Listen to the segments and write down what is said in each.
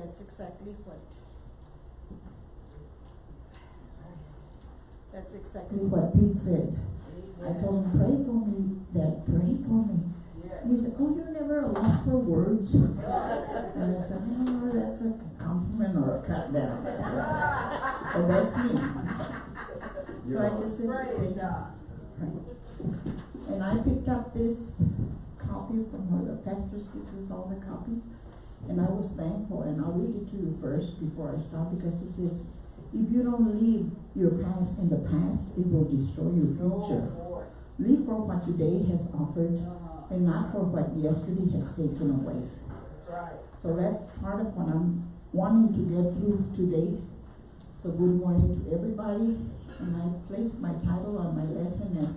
That's exactly what. That's exactly what Pete said. I told him, pray for me, Dad, pray for me. And he said, oh, you're never a loss for words. And I said, oh, that's a compliment or a cut down. But that's me. So I just said, Praise God. and I picked up this copy from where the pastor gives us all the copies. And I was thankful, and I'll read it to you first before I stop, because it says, if you don't leave your past in the past, it will destroy your future. Oh. Live for what today has offered, Uh-huh. and not for what yesterday has taken away. Right. So that's part of what I'm wanting to get through today. So good morning to everybody, and I placed my title on my lesson as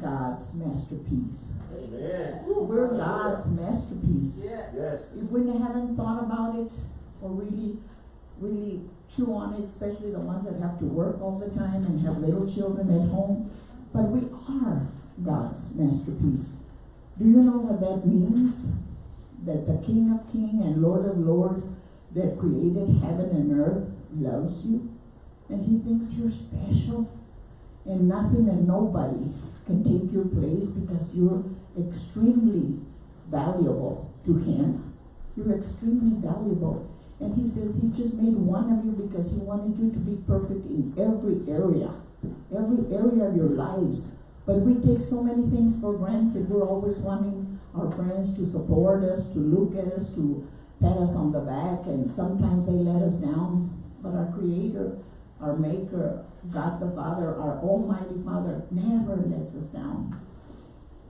God's Masterpiece. Amen. We're God's masterpiece. Yes. Yes. If we haven't thought about it, or really, really chew on it, especially the ones that have to work all the time and have little children at home, but we are God's masterpiece. Do you know what that means? That the King of Kings and Lord of Lords that created heaven and earth loves you, and he thinks you're special, and nothing and nobody can take your place because you're extremely valuable to him. You're extremely valuable. And he says he just made one of you because he wanted you to be perfect in every area, every area of your lives. But we take so many things for granted. We're always wanting our friends to support us, to look at us, to pat us on the back, and sometimes they let us down. But our Creator, our Maker, God the Father, our Almighty Father, never lets us down.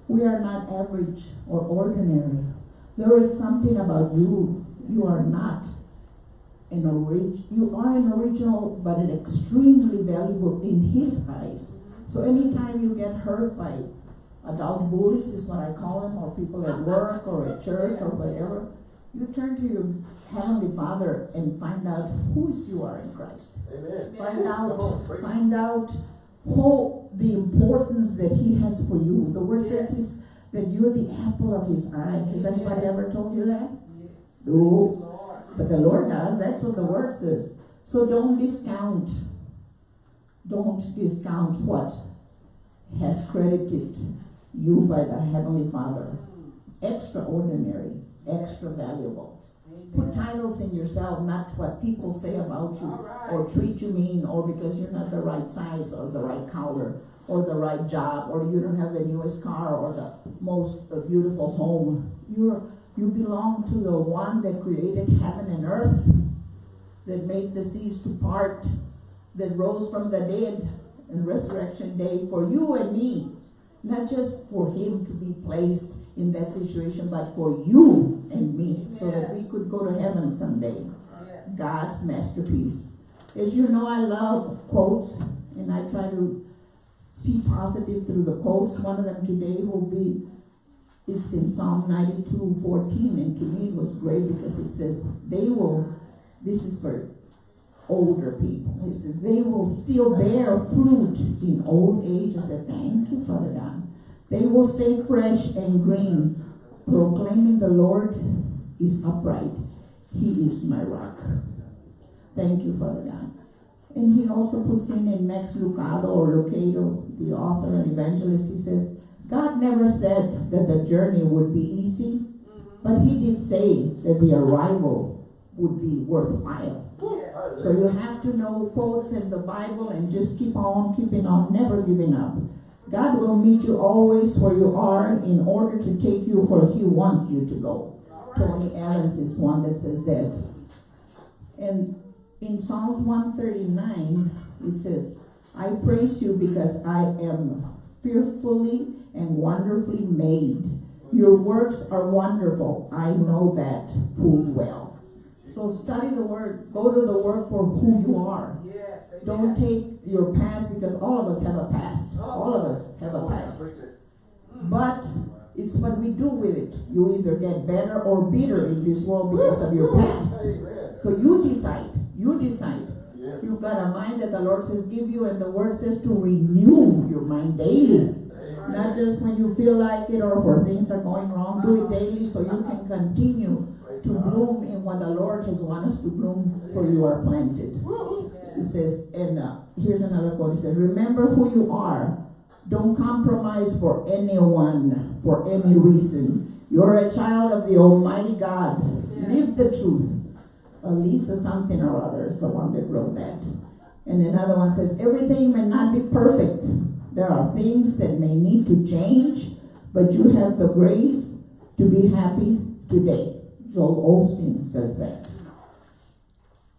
We are not average or ordinary. There is something about you. You are not an orig- you are an original, but an extremely valuable in His eyes. So anytime you get hurt by adult bullies, is what I call them, or people at work or at church or whatever, you turn to your Heavenly Father and find out whose you are in Christ. Amen. Find Come on, out, preach. find out who, the importance that He has for you. The word says He's, that you're the apple of His eye. Has anybody ever told you that? Yes. No. But the Lord does, that's what the word says. So don't discount, don't discount what has credited you by the Heavenly Father. Mm. Extraordinary, extra valuable. Put titles in yourself, not what people say about you, Alright. or treat you mean, or because you're not the right size, or the right color, or the right job, or you don't have the newest car, or the most beautiful home. You're, you belong to the one that created heaven and earth, that made the seas to part, that rose from the dead in resurrection day for you and me. Not just for him to be placed in that situation, but for you and me, so that we could go to heaven someday. God's masterpiece. As you know, I love quotes, and I try to see positive through the quotes. One of them today will be, it's in Psalm 92, 14, and to me it was great because it says, they will, this is for older people. It says, they will still bear fruit in old age. I said, thank you, Father God. They will stay fresh and green, proclaiming the Lord is upright. He is my rock. Thank you, Father God. And he also puts in in Max Lucado or Lucado, the author and evangelist, he says, God never said that the journey would be easy, but he did say that the arrival would be worthwhile. So you have to know quotes in the Bible and just keep on keeping on, never giving up. God will meet you always where you are in order to take you where he wants you to go. Tony Evans is one that says that. And in Psalms 139, it says, I praise you because I am fearfully and wonderfully made. Your works are wonderful. I know that full well. So study the word. Go to the word for who you are. Yes. amen. Don't take your past because all of us have a past. All of us have a past. Preach. But it's what we do with it. You either get better or bitter in this world because of your past. So you decide. You decide. Yes. You've got a mind that the Lord says give you, and the word says to renew your mind daily. Amen. Not just when you feel like it or where things are going wrong. Do it daily so you can continue to bloom in what the Lord has wanted us to bloom, for you are planted. It says, and uh, here's another quote. It says, remember who you are. Don't compromise for anyone, for any reason. You're a child of the Almighty God. Live the truth. Uh, Lisa something or other is the one that wrote that. And another one says, everything may not be perfect. There are things that may need to change, but you have the grace to be happy today. Joel Osteen says that.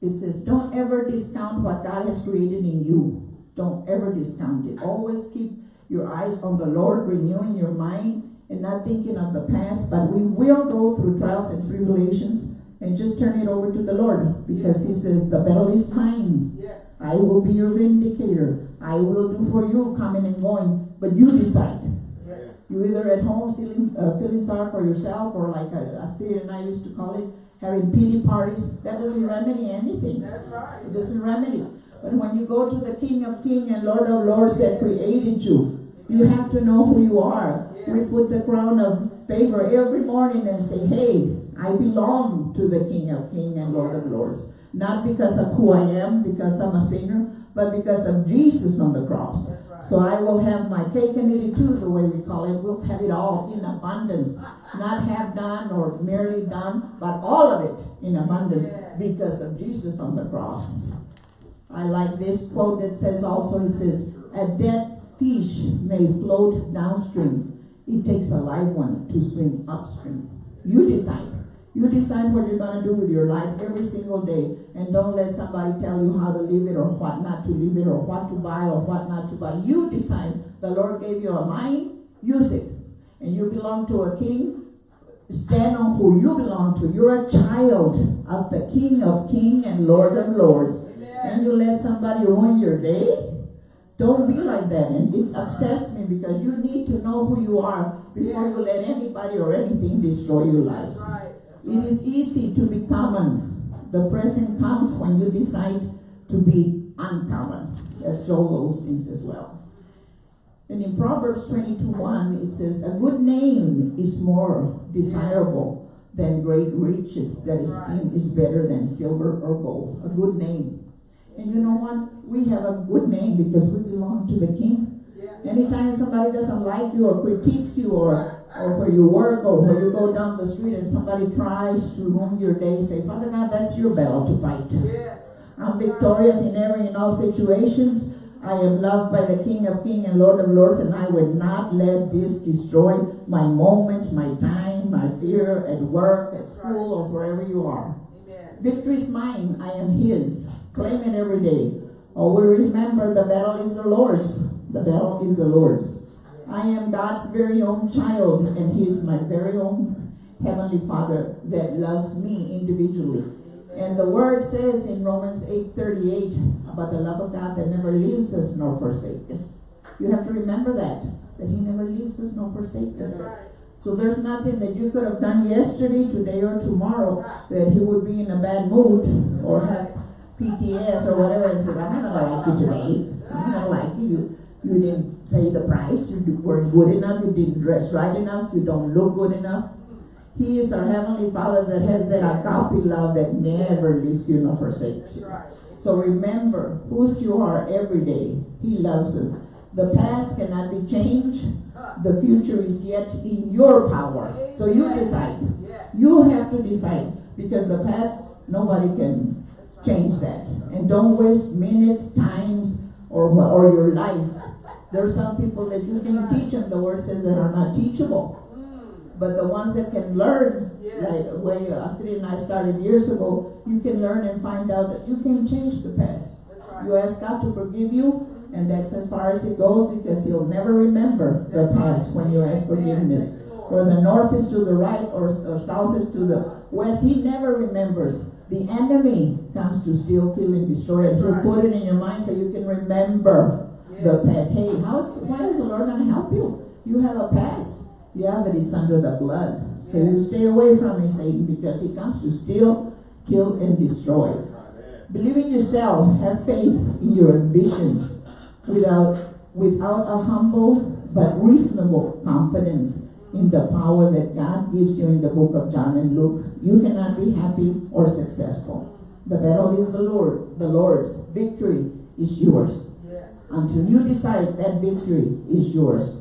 It says, don't ever discount what God has created in you. Don't ever discount it. Always keep your eyes on the Lord, renewing your mind and not thinking of the past. But we will go through trials and tribulations and just turn it over to the Lord because He says, the battle is mine. Yes. I will be your vindicator. I will do for you coming and going, but you decide. Yes. You either at home feeling, uh, feeling sorry for yourself or like uh, Astrid and I used to call it, having pity parties. That doesn't remedy anything. That's right. It doesn't remedy. But when you go to the King of Kings and Lord of Lords that created you, you have to know who you are. We put the crown of favor every morning and say, hey, I belong to the King of Kings and Lord of Lords. Not because of who I am, because I'm a sinner, but because of Jesus on the cross. So I will have my cake and eat it too, the way we call it. We'll have it all in abundance. Not half done or merely done, but all of it in abundance because of Jesus on the cross. I like this quote that says also, it says, a dead fish may float downstream. It takes a live one to swim upstream. You decide. You decide what you're gonna do with your life every single day and don't let somebody tell you how to live it or what not to live it or what to buy or what not to buy. You decide. The Lord gave you a mind, use it. And you belong to a king, stand on who you belong to. You're a child of the King of Kings and Lord of Lords. And you let somebody ruin your day? Don't be like that. And it upsets me because you need to know who you are before you let anybody or anything destroy your life. That's right. It is easy to be common. The present comes when you decide to be uncommon. As Joel Osteen says well. And in Proverbs 22 1, it says, A good name is more desirable than great riches. That esteem is better than silver or gold. A good name. And you know what? We have a good name because we belong to the King. Anytime somebody doesn't like you or critiques you or, or where you work or where you go down the street and somebody tries to ruin your day, say, Father God, that's your battle to fight. Yes. I'm victorious in every and all situations. I am loved by the King of Kings and Lord of Lords, and I will not let this destroy my moment, my time, my fear at work, at school, or wherever you are. Amen. Victory is mine. I am His. Claim it every day. Oh, Always remember the battle is the Lord's. The battle is the Lord's. I am God's very own child, and He is my very own Heavenly Father that loves me individually. And the word says in Romans 8:38 about the love of God that never leaves us nor forsakes us. You have to remember that, that He never leaves us nor forsakes us. Right. So there's nothing that you could have done yesterday, today, or tomorrow that He would be in a bad mood or have PTS or whatever and said, I'm not gonna like you today. I'm not gonna like you. You, you didn't pay the price, you weren't good enough, you didn't dress right enough, you don't look good enough. He is our Heavenly Father that has that agape love that never leaves you nor forsakes you. So remember whose you are every day. He loves you. The past cannot be changed. The future is yet in your power. So you decide. You have to decide because the past, nobody can change that. And don't waste minutes, times, or or your life. There are some people that you can teach them, the word says that are not teachable. Mm. But the ones that can learn, Yeah. like the way Astrid and I started years ago, you can learn and find out that you can change the past. Right. You ask God to forgive you, and that's as far as it goes because He'll never remember the past when you ask forgiveness. Or the north is to the right or, or south is to the west, He never remembers. The enemy comes to steal, kill, and destroy, and He'll put it in your mind so you can remember the past. Hey, how is, why is the Lord going to help you? You have a past. Yeah, but it's under the blood. So you stay away from it, Satan, because he comes to steal, kill, and destroy. Believe in yourself. Have faith in your ambitions without, without a humble but reasonable confidence. in the power that God gives you in the book of John and Luke, you cannot be happy or successful. The battle is the Lord, the Lord's. Victory is yours. Until you decide that victory is yours.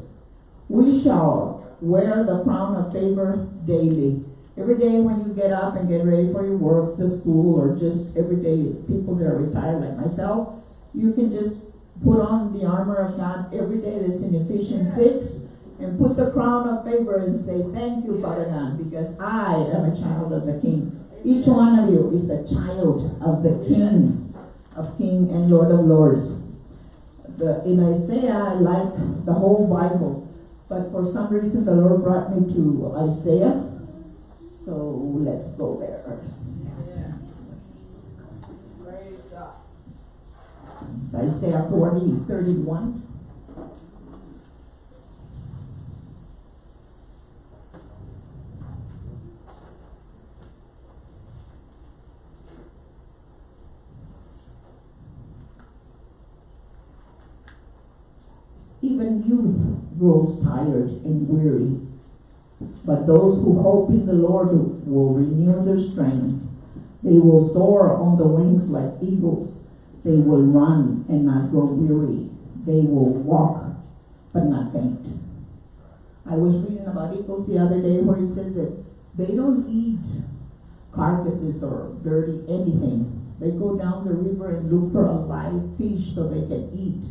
We shall wear the crown of favor daily. Every day when you get up and get ready for your work, the school, or just every day, people that are retired like myself, you can just put on the armor of God every day that's in Ephesians 6 and put the crown of favor and say, Thank you, Father God, because I am a child of the King. Each one of you is a child of the King, of King and Lord of Lords. The, in Isaiah, I like the whole Bible, but for some reason the Lord brought me to Isaiah. So let's go there. Yeah. It's Isaiah 40, 31. Even youth grows tired and weary, but those who hope in the Lord will renew their strength. They will soar on the wings like eagles. They will run and not grow weary. They will walk but not faint. I was reading about eagles the other day where it says that they don't eat carcasses or dirty anything. They go down the river and look for a live fish so they can eat.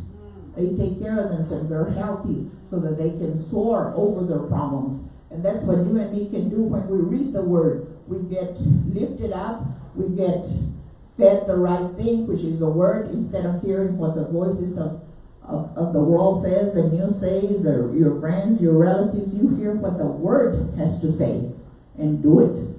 They take care of themselves. They're healthy so that they can soar over their problems. And that's what you and me can do when we read the word. We get lifted up. We get fed the right thing, which is the word, instead of hearing what the voices of, of, of the world says, the news says, the, your friends, your relatives. You hear what the word has to say and do it.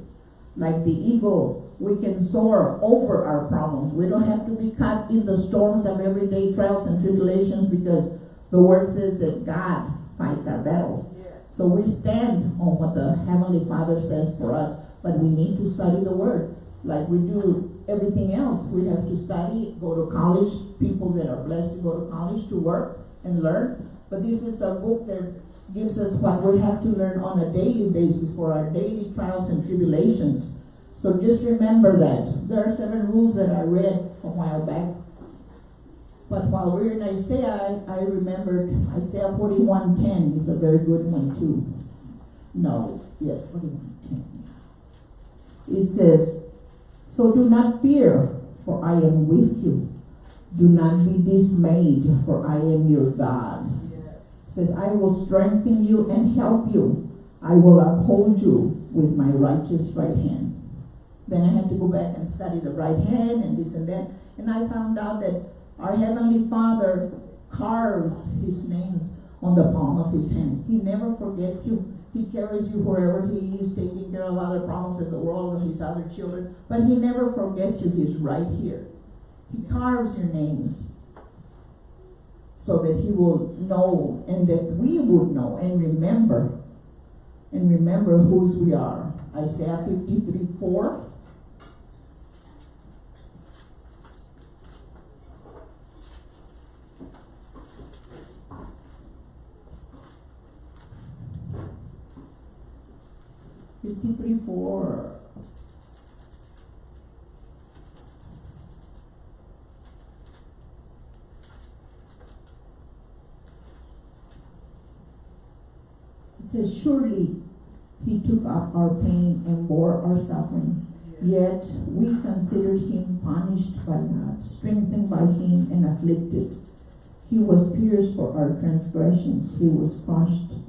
Like the eagle, we can soar over our problems. We don't have to be caught in the storms of everyday trials and tribulations because the word says that God fights our battles. So we stand on what the Heavenly Father says for us, but we need to study the Word. Like we do everything else. We have to study, go to college, people that are blessed to go to college to work and learn. But this is a book that gives us what we have to learn on a daily basis for our daily trials and tribulations. So just remember that. There are seven rules that I read a while back. But while we're in Isaiah, I, I remembered Isaiah 41.10 is a very good one too. No, yes, 41.10. It says, So do not fear, for I am with you. Do not be dismayed, for I am your God. Yes. It says, I will strengthen you and help you. I will uphold you with my righteous right hand. Then I had to go back and study the right hand and this and that. And I found out that our Heavenly Father carves His names on the palm of His hand. He never forgets you. He carries you wherever He is, taking care of other problems in the world with His other children. But He never forgets you. He's right here. He carves your names so that He will know and that we would know and remember and remember whose we are. Isaiah 53 4. It says, surely he took up our pain and bore our sufferings. Yet we considered him punished by God, strengthened by him and afflicted. He was pierced for our transgressions, he was crushed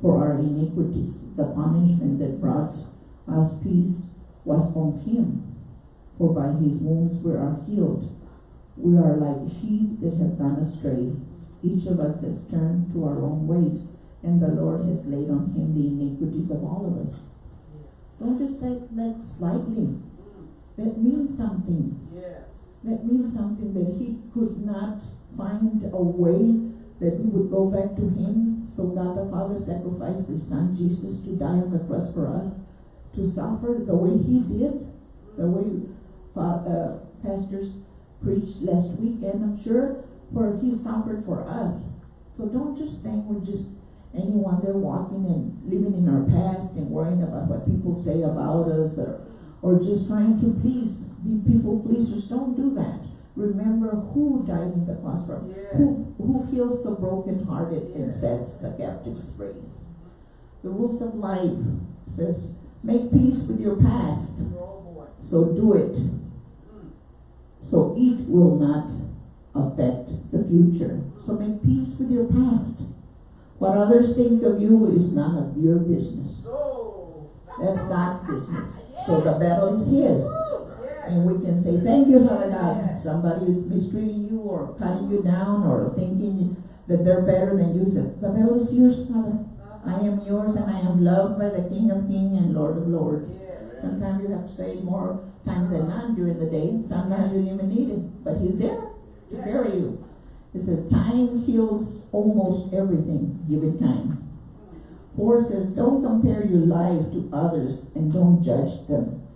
for our iniquities. The punishment that brought us peace was on him, for by his wounds we are healed. We are like sheep that have gone astray. Each of us has turned to our own ways, and the Lord has laid on him the iniquities of all of us. Don't just take that slightly. That means something. Yes. That means something that he could not find a way that we would go back to him. So God the Father sacrificed his son Jesus to die on the cross for us, to suffer the way he did, the way uh, pastors preached last weekend, I'm sure, where he suffered for us. So don't just think we're just anyone there walking and living in our past and worrying about what people say about us or, or just trying to please, be people pleasers, don't do that. Remember who died in the cross for, Yes. who, who heals the brokenhearted and sets the captives free. The rules of life says, make peace with your past, Oh, so do it. Hmm. So it will not affect the future. So make peace with your past. What others think of you is none of your business. Oh. That's God's business. So the battle is His. And we can say, thank you, Father God. Somebody is mistreating you or cutting you down or thinking that they're better than you. Say, the battle is yours, Father. I am yours and I am loved by the King of Kings and Lord of Lords. Yes. Sometimes you have to say more times than none during the day. Sometimes you don't even need it, but He's there to carry you. It says, time heals almost everything. Give it time. Four says, don't compare your life to others and don't judge them.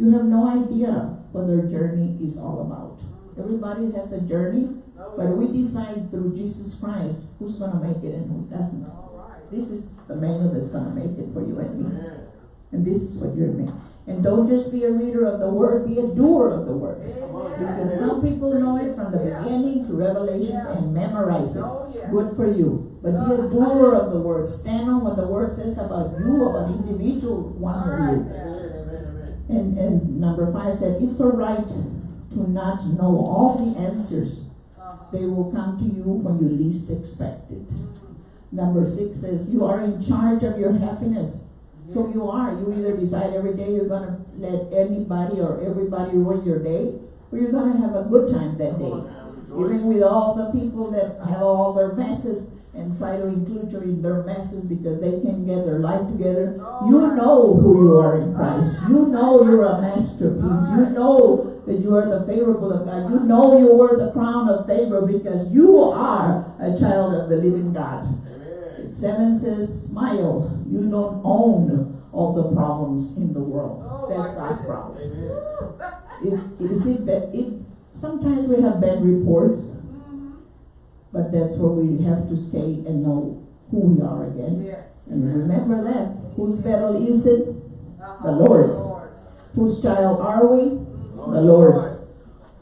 You have no idea what their journey is all about. Everybody has a journey, but we decide through Jesus Christ who's gonna make it and who doesn't. This is the man that's gonna make it for you and me. And this is what you're making. And don't just be a reader of the word, be a doer of the word. Because some people know it from the beginning to Revelations and memorize it. Good for you. But be a doer of the word. Stand on what the word says about you, about individual one of you. And, and number five said, it's all right to not know all the answers. Uh-huh. They will come to you when you least expect it. Number six says, you are in charge of your happiness. So you are. You either decide every day you're gonna let anybody or everybody ruin your day, or you're gonna have a good time that day. Even with all the people that have all their messes and try to include you in their messes because they can get their life together. You know who you are in Christ. You know you're a masterpiece. You know that you are the favorable of God. You know you were the crown of favor because you are a child of the living God. Amen. Seven says, smile. You don't own all the problems in the world. Oh, That's God's problem. It, is it, it, sometimes we have bad reports. But that's where we have to stay and know who we are again. Yes. And remember that. Whose battle is it? Uh-huh. The Lord's. Lord. Whose child are we? The Lord's.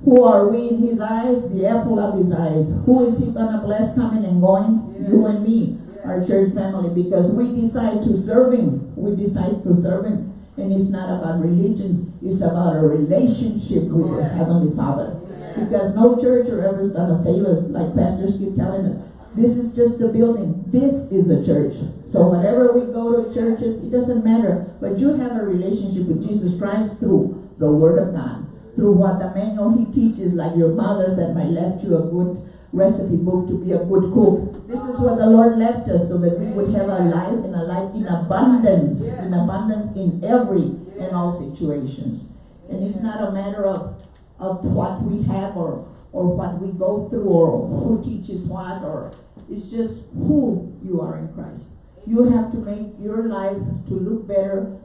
Who are we in his eyes? The apple of his eyes. Who is he gonna bless coming and going? You and me, our church family, because we decide to serve him. We decide to serve him. And it's not about religions, it's about a relationship with the Heavenly Father. Because no church or ever is gonna save us, like pastors keep telling us. This is just a building. This is the church. So whenever we go to churches, it doesn't matter. But you have a relationship with Jesus Christ through the Word of God. Through what the manual he teaches, like your mothers that might left you a good recipe book to be a good cook. This is what the Lord left us so that we would have a life and a life in abundance. In abundance in every and all situations. And it's not a matter of of what we have or or what we go through or who teaches what or it's just who you are in Christ. You have to make your life to look better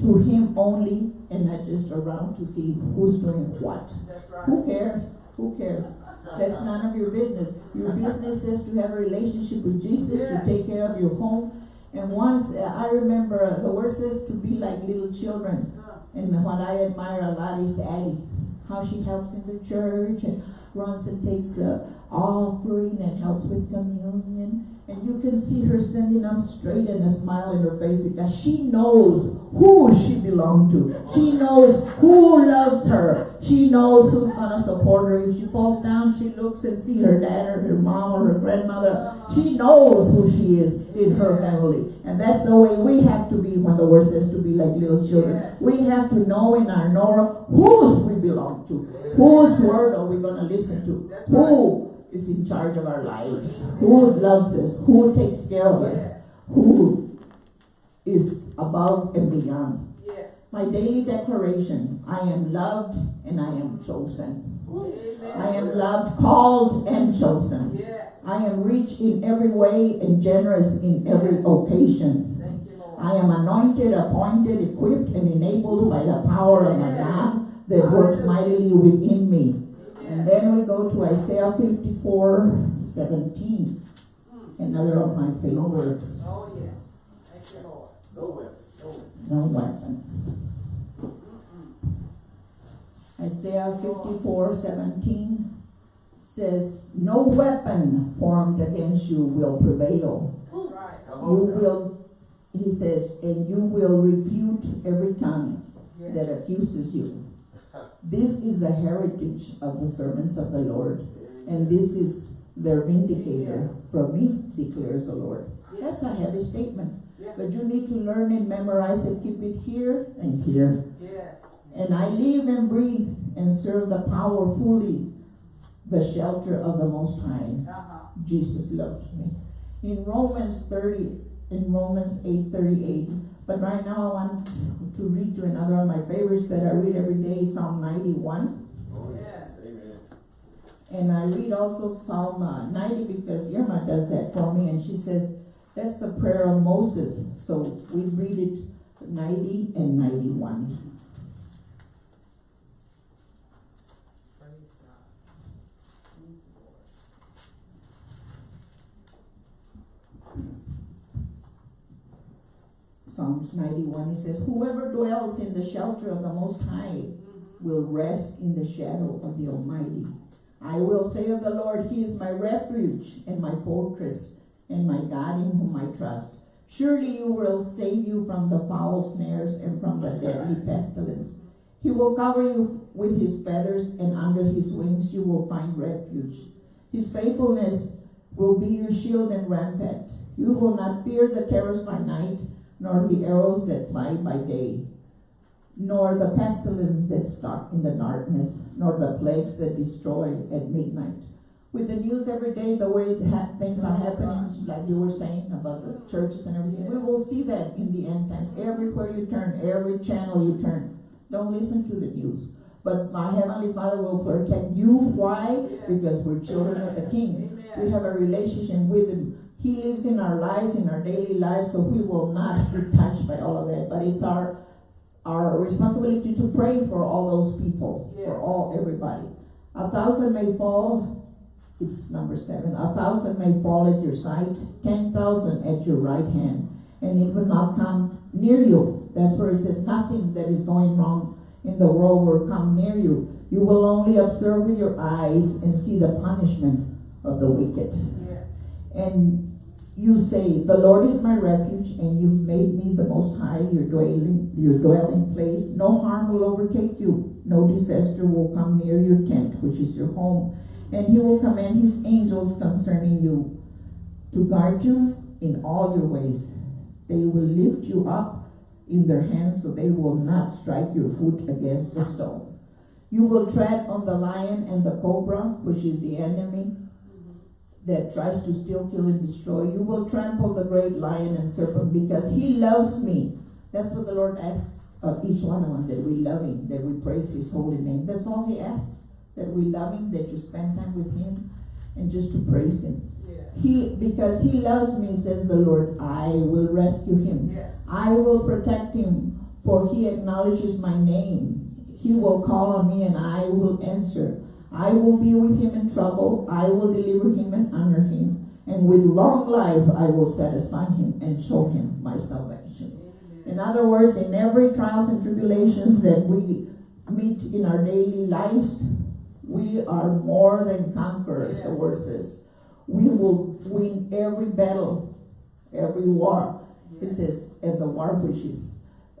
to him only and not just around to see who's doing what. Right. Who cares? Who cares? That's none of your business. Your business is to have a relationship with Jesus, to take care of your home. And once, uh, I remember, the word says to be like little children. Uh, And what I admire a lot is Addie, how she helps in the church and runs and takes the offering and helps with communion. And you can see her standing up straight and a smile in her face because she knows who she belongs to. She knows who loves her. She knows who's gonna support her. If she falls down, she looks and see her dad or her mom or her grandmother. She knows who she is in her family. And that's the way we have to be when the word says to be like little children. We have to know in our knower whose we belong to. Whose word are we gonna listen to? That's right. Who is in charge of our lives? Who loves us? Who takes care of us? Who is above and beyond? Yes. My daily declaration, I am loved and I am chosen. Amen. I am loved, called, and chosen. Yes. I am rich in every way and generous in every occasion. Thank you, Lord. I am anointed, appointed, equipped, and enabled by the power of my God that works mightily within me. And then we go to Isaiah 54 17. Another of my favorites. Oh, yes. Thank you, Lord. No weapon, no weapon. No weapon. Isaiah fifty-four seventeen says, No weapon formed against you will prevail. That's right. You will, he says, and you will refute every tongue Yes. that accuses you. This is the heritage of the servants of the Lord, and this is their vindicator from me, declares the Lord. That's a heavy statement, but you need to learn and memorize it, keep it here and here. Yes. And I live and breathe and serve the power fully, the shelter of the Most High. Uh-huh. Jesus loves me. In Romans 30, in Romans 8 38, but right now I want to read you another of my favorites that I read every day, Psalm 91. Oh, Yes. yes, amen. And I read also Psalm uh, 90 because Irma does that for me, and she says that's the prayer of Moses. So we read it 90 and 91. Praise God. Thank you, Lord. Psalms 91, it says, Whoever dwells in the shelter of the Most High will rest in the shadow of the Almighty. I will say of the Lord, He is my refuge and my fortress and my God in whom I trust. Surely you will save you from the foul snares and from the deadly pestilence. He will cover you with his feathers, and under his wings you will find refuge. His faithfulness will be your shield and rampart. You will not fear the terrors by night, nor the arrows that fly by day, nor the pestilence that stalk in the darkness, nor the plagues that destroy at midnight. With the news every day, the way things are happening, like you were saying about the churches and everything, we will see that in the end times. Everywhere you turn, every channel you turn, don't listen to the news. But my heavenly Father will protect you. Why? Because we're children of the King. We have a relationship with Him. He lives in our lives, in our daily lives, so we will not be touched by all of that. But it's our our responsibility to pray for all those people, for all everybody. A thousand may fall. It's number seven. A thousand may fall at your side, ten thousand at your right hand, and it will not come near you. That's where it says nothing that is going wrong in the world will come near you. You will only observe with your eyes and see the punishment of the wicked. Yes. And you say, The Lord is my refuge, and you've made me the most high, your dwelling, your dwelling place. No harm will overtake you, no disaster will come near your tent, which is your home. And he will command his angels concerning you to guard you in all your ways. They will lift you up in their hands so they will not strike your foot against a stone. You will tread on the lion and the cobra, which is the enemy that tries to steal, kill, and destroy. You will trample the great lion and serpent because he loves me. That's what the Lord asks of each one of us, that we love him, that we praise his holy name. That's all he asks, that we love him, that you spend time with him, and just to praise him. Yes. He, because he loves me, says the Lord, I will rescue him. Yes. I will protect him, for he acknowledges my name. He will call on me and I will answer. I will be with him in trouble. I will deliver him and honor him. And with long life I will satisfy him and show him my salvation. In other words, in every trials and tribulations that we meet in our daily lives, we are more than conquerors, the Yes. word says. We will win every battle, every war. It Yes. says, and the war which is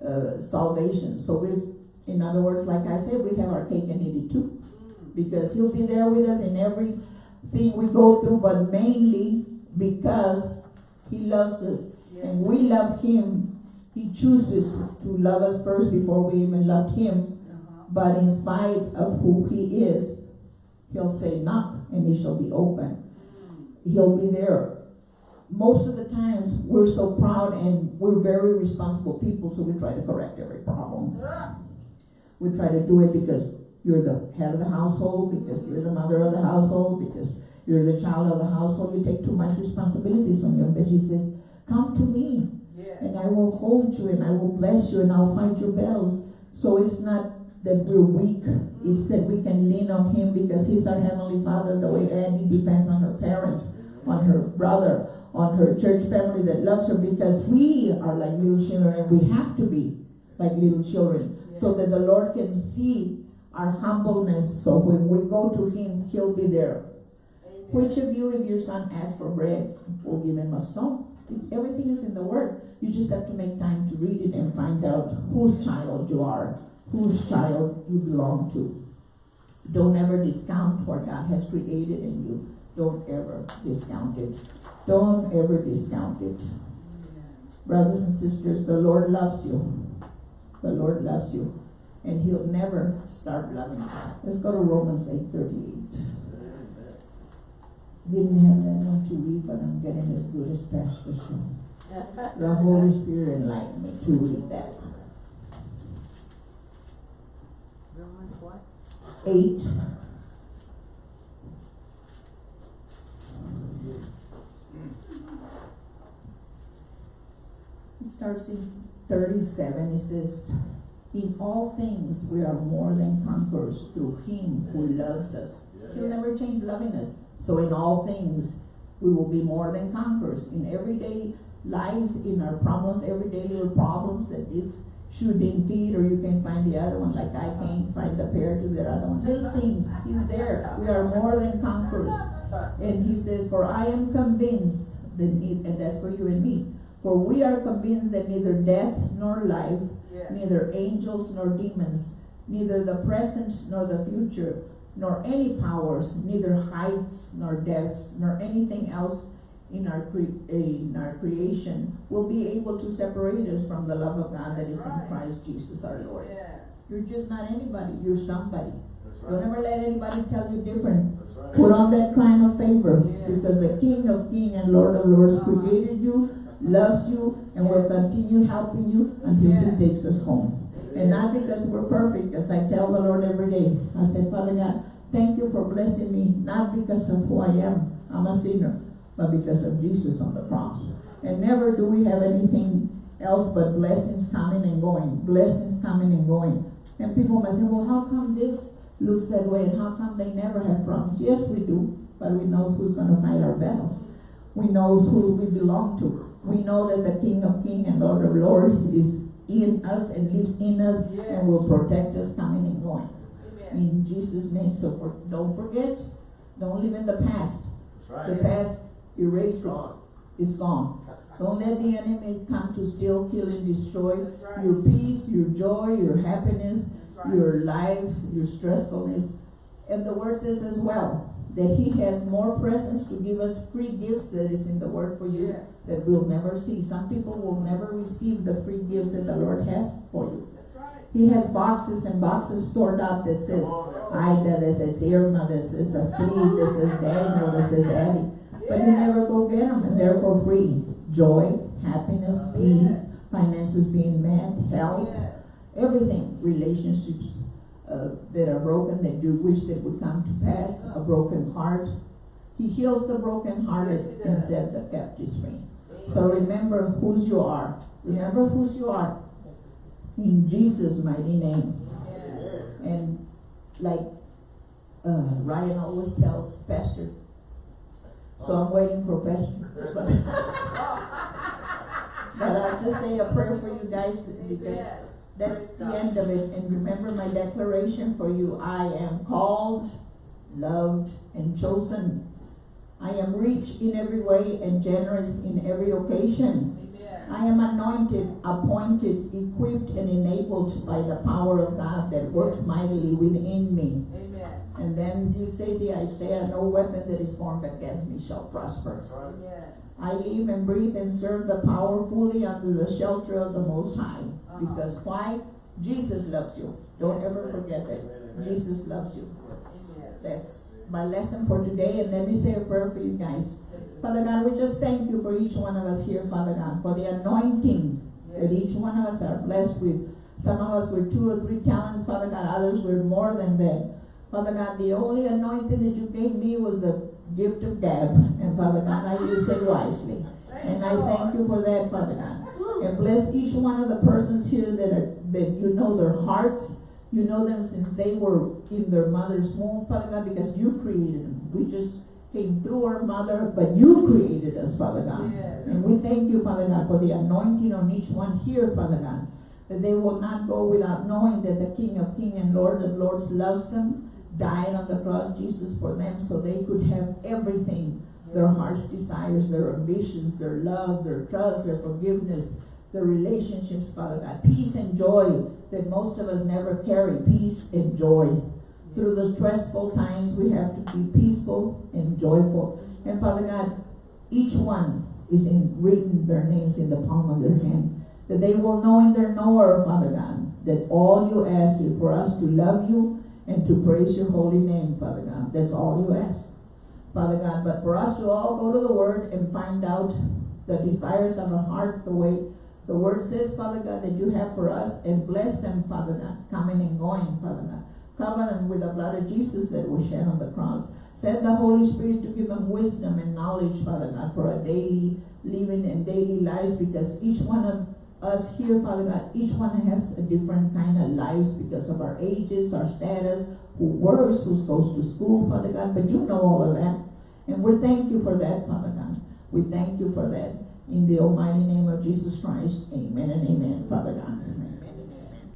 uh, salvation. So we, in other words, like I said, we have our cake and eat it too. Because he'll be there with us in everything we go through, but mainly because he loves us Yes. and we love him. He chooses to love us first before we even loved him. Uh-huh. But in spite of who he is, he'll say knock and it shall be open. Mm. He'll be there. Most of the times we're so proud and we're very responsible people, so we try to correct every problem. Ah. We try to do it because you're the head of the household, because you're the mother of the household, because you're the child of the household. You take too much responsibilities on you. But he says, Come to me, Yes. and I will hold you, and I will bless you, and I'll fight your battles. So it's not that we're weak, it's that we can lean on him because he's our heavenly father. The way Annie depends on her parents, on her brother, on her church family that loves her because we are like little children and we have to be like little children so that the Lord can see our humbleness. So when we go to Him, He'll be there. Which of you, if your son asks for bread, will give him a stone? Everything is in the Word. You just have to make time to read it and find out whose child you are, whose child you belong to. Don't ever discount what God has created in you. Don't ever discount it. Don't ever discount it. Brothers and sisters, the Lord loves you. The Lord loves you. And He'll never start loving. Let's go to Romans eight thirty-eight. Didn't have that one to read, but I'm getting as good as Pastor so. The Holy Spirit enlightened me to read that. Romans what? Eight. It starts in thirty-seven, it says, In all things we are more than conquerors through him who loves us. He'll never change loving us. So in all things, we will be more than conquerors. In everyday lives, in our problems, everyday little problems that this shoe didn't fit, or you can't find the other one, like I can't find the pair to the other one. Little things, he's there. We are more than conquerors. And he says, For I am convinced that, and that's for you and me. For we are convinced that neither death nor life, Yes. neither angels nor demons, neither the present nor the future, nor any powers, neither heights nor depths, nor anything else in our cre- in our creation will be able to separate us from the love of God that is in Right. Christ Jesus our Lord. Yeah. You're just not anybody, you're somebody. That's Don't ever let anybody tell you different. Right. Put on that crown of favor Yeah. because the King of Kings and Lord of Lords Uh-huh. created you, loves you, and will continue helping you until Yeah. He takes us home. And not because we're perfect, as I tell the Lord every day. I said, Father God, thank you for blessing me, not because of who I am, I'm a sinner, but because of Jesus on the cross. And never do we have anything else but blessings coming and going, blessings coming and going. And people might say, well, how come this looks that way and how come they never have problems? Yes, we do, but we know who's gonna fight our battles. We know who we belong to. We know that the King of Kings and Lord of Lords is in us and lives in us Yes. and will protect us coming and going. Amen. In Jesus' name, so for, don't forget, don't live in the past. That's The past, erase it, Gone. it's gone. Don't let the enemy come to steal, kill, and destroy right. your peace, your joy, your happiness, right. your life, your stressfulness. And the word says as well, that he has more presents to give us free gifts that is in the word for you Yes. that we'll never see. Some people will never receive the free gifts that the Lord has for you. That's right. He has boxes and boxes stored up that says, Come on now. Ida, that says Irma, that says Astrid, that says Daniel, that says Abby. But you never go get them and they're for free. Joy, happiness, oh, peace, finances being met, health, everything, relationships uh, that are broken that you wish that would come to pass, a broken heart. He heals the brokenhearted Yes, and sets the captives free. So remember whose you are. Remember whose you are. In Jesus' mighty name. Yeah. And like uh, Ryan always tells Pastor, so I'm waiting for Pastor. But, but I'll just say a prayer for you guys because. That's the end of it. And remember my declaration for you. I am called, loved, and chosen. I am rich in every way and generous in every occasion. Amen. I am anointed, appointed, equipped, and enabled by the power of God that works mightily within me. Amen. And then you say the Isaiah, no weapon that is formed against me shall prosper. That's right. Amen. I live and breathe and serve the powerfully under the shelter of the Most High. Uh-huh. Because why? Jesus loves you. Don't ever forget that. Jesus loves you. That's my lesson for today. And let me say a prayer for you guys. Father God, we just thank you for each one of us here, Father God, for the anointing that each one of us are blessed with. Some of us with two or three talents, Father God, others with more than that. Father God, the only anointing that you gave me was the gift of gab. And Father God, I use it wisely. And I thank you for that, Father God. And bless each one of the persons here that are that you know their hearts. You know them since they were in their mother's womb, Father God, because you created them. We just came through our mother, but you created us, Father God. Yes. And we thank you, Father God, for the anointing on each one here, Father God. That they will not go without knowing that the King of Kings and Lord of Lords loves them, died on the cross, Jesus, for them, so they could have everything their heart's desires, their ambitions, their love, their trust, their forgiveness, their relationships, Father God. Peace and joy that most of us never carry. Peace and joy. Through the stressful times, we have to be peaceful and joyful. And Father God, each one is in written their names in the palm of their hand. That they will know in their knower, Father God, that all you ask is for us to love you and to praise your holy name, Father God. That's all you ask. Father God, but for us to all go to the Word and find out the desires of our heart, the way the Word says, Father God, that you have for us, and bless them, Father God, coming and going, Father God. Cover them with the blood of Jesus that was shed on the cross. Send the Holy Spirit to give them wisdom and knowledge, Father God, for a daily living and daily lives, because each one of us here, Father God, each one has a different kind of lives because of our ages, our status, who works, who goes to school, Father God, but you know all of that. And we thank you for that, Father God. We thank you for that. In the almighty name of Jesus Christ, amen and amen, Father God. Amen.